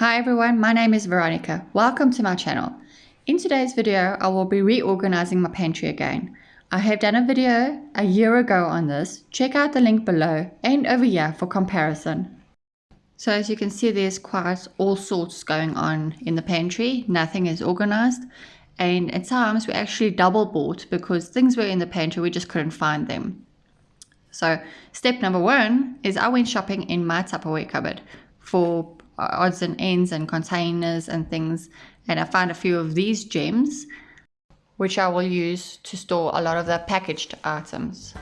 Hi everyone, my name is Veronica. Welcome to my channel. In today's video, I will be reorganizing my pantry again. I have done a video a year ago on this. Check out the link below and over here for comparison. So as you can see, there's quite all sorts going on in the pantry. Nothing is organized. And at times we actually double bought because things were in the pantry, we just couldn't find them. So step number one is I went shopping in my Tupperware cupboard for Uh, odds and ends and containers and things. And I found a few of these gems, which I will use to store a lot of the packaged items.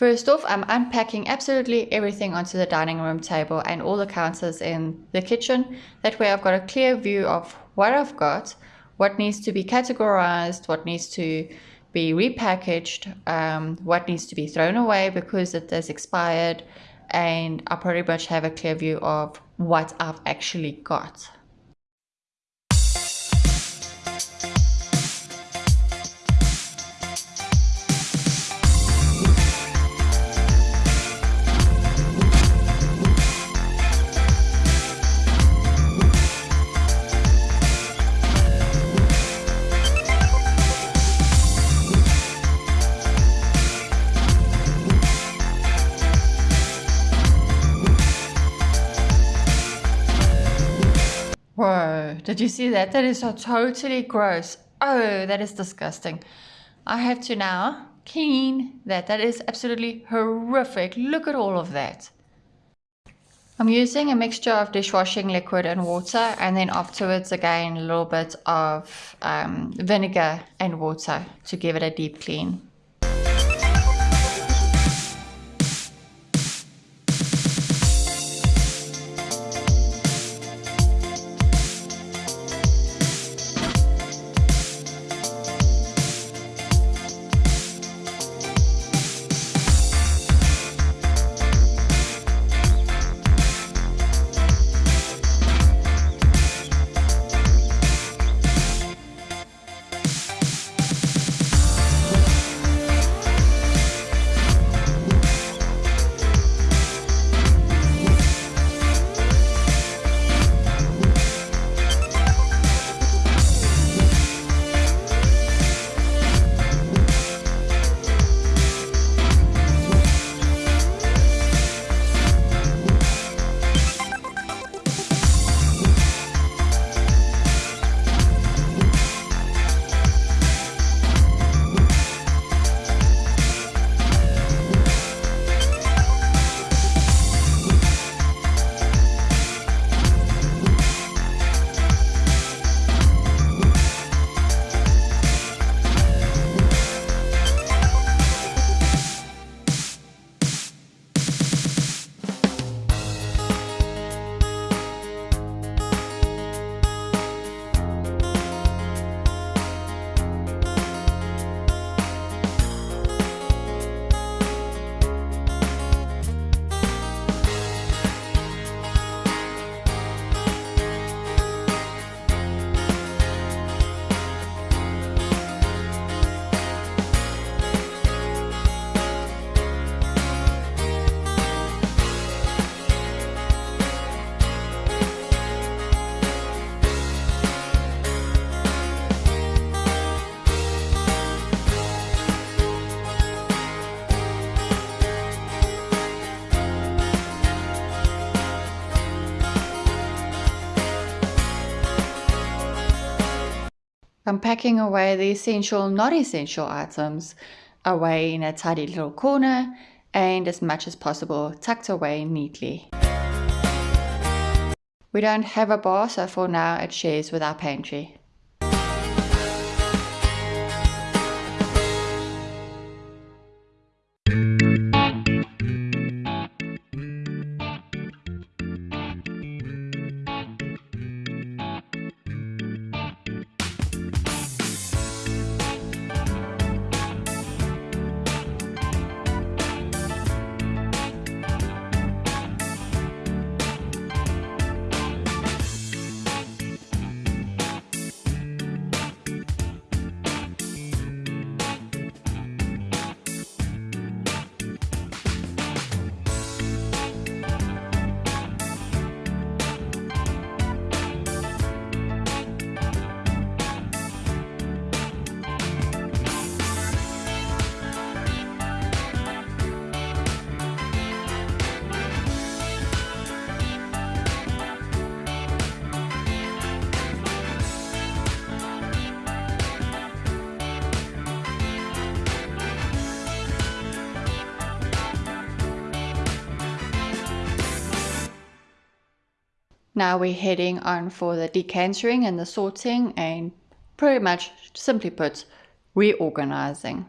First off, I'm unpacking absolutely everything onto the dining room table and all the counters in the kitchen. That way I've got a clear view of what I've got, what needs to be categorized, what needs to be repackaged, um, what needs to be thrown away because it has expired, and I pretty much have a clear view of what I've actually got. Whoa, did you see that? That is so totally gross. Oh, that is disgusting. I have to now clean that. That is absolutely horrific. Look at all of that. I'm using a mixture of dishwashing liquid and water and then afterwards again a little bit of um, vinegar and water to give it a deep clean. I'm packing away the essential, not essential items away in a tidy little corner and as much as possible tucked away neatly. We don't have a bar so for now it shares with our pantry. Now we're heading on for the decantering and the sorting and pretty much simply put, reorganizing.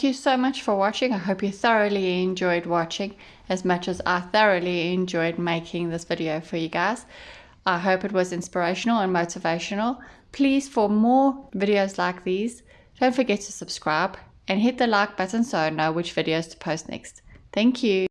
Thank you so much for watching. I hope you thoroughly enjoyed watching as much as I thoroughly enjoyed making this video for you guys. I hope it was inspirational and motivational. Please, for more videos like these, don't forget to subscribe and hit the like button so I know which videos to post next. Thank you.